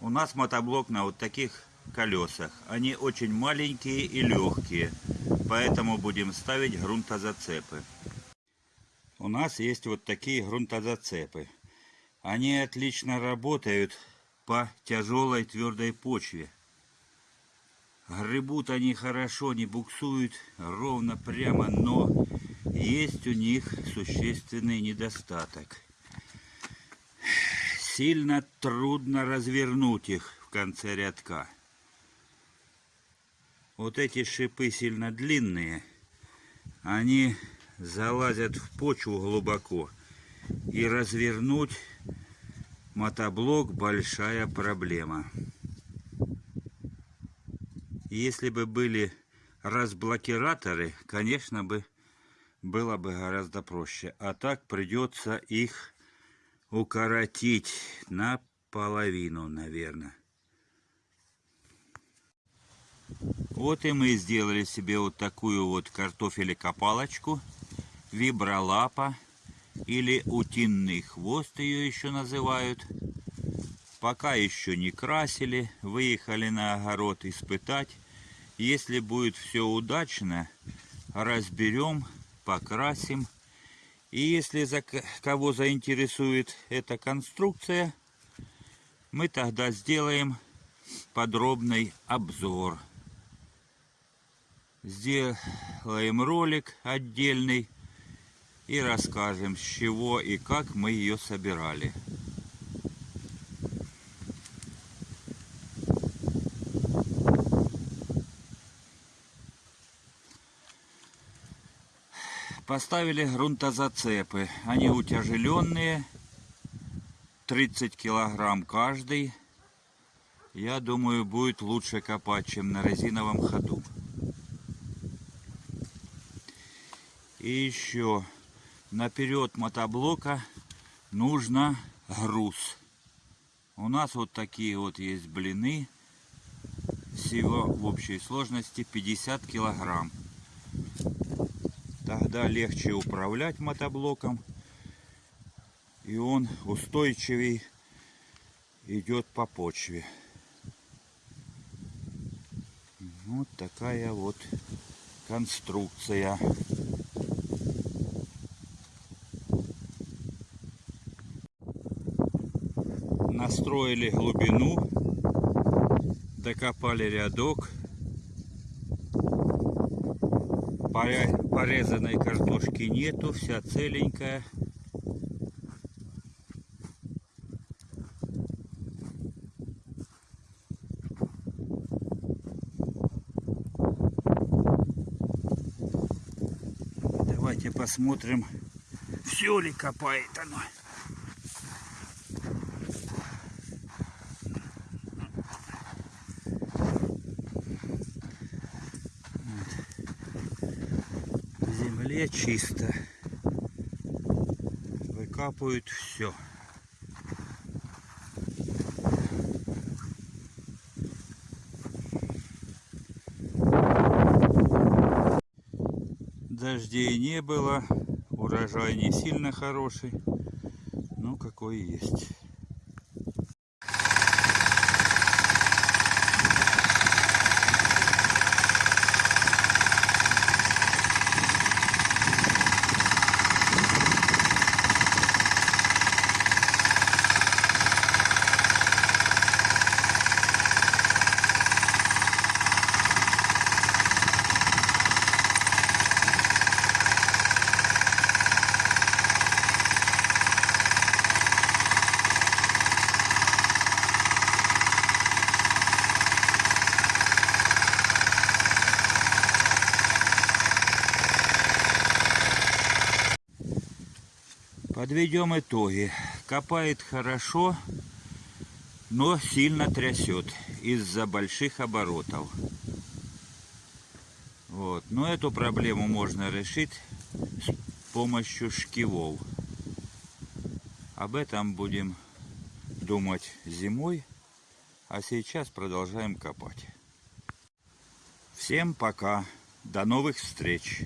У нас мотоблок на вот таких колесах. Они очень маленькие и легкие, поэтому будем ставить грунтозацепы. У нас есть вот такие грунтозацепы. Они отлично работают по тяжелой твердой почве. Гребут они хорошо, не буксуют ровно прямо, но есть у них существенный недостаток. Сильно трудно развернуть их в конце рядка. Вот эти шипы сильно длинные, они залазят в почву глубоко. И развернуть мотоблок большая проблема. Если бы были разблокираторы, конечно бы было бы гораздо проще. А так придется их укоротить наполовину, наверное. Вот и мы сделали себе вот такую вот картофелекопалочку, вибролапа или утиный хвост ее еще называют. Пока еще не красили, выехали на огород испытать. Если будет все удачно, разберем, покрасим. И если за кого заинтересует эта конструкция, мы тогда сделаем подробный обзор. Сделаем ролик отдельный и расскажем, с чего и как мы ее собирали. Поставили грунтозацепы. Они утяжеленные. 30 килограмм каждый. Я думаю, будет лучше копать, чем на резиновом ходу. И еще наперед мотоблока нужно груз. У нас вот такие вот есть блины. Всего в общей сложности 50 килограмм. Тогда легче управлять мотоблоком. И он устойчивей идет по почве. Вот такая вот конструкция. Настроили глубину, докопали рядок. Порезанной картошки нету, вся целенькая. Давайте посмотрим, все ли копает оно. Земле чисто. Выкапывают все. Дождей не было, урожай не сильно хороший, но какой есть. Подведем итоги. Копает хорошо, но сильно трясет из-за больших оборотов. Вот. Но эту проблему можно решить с помощью шкивов. Об этом будем думать зимой, а сейчас продолжаем копать. Всем пока, до новых встреч!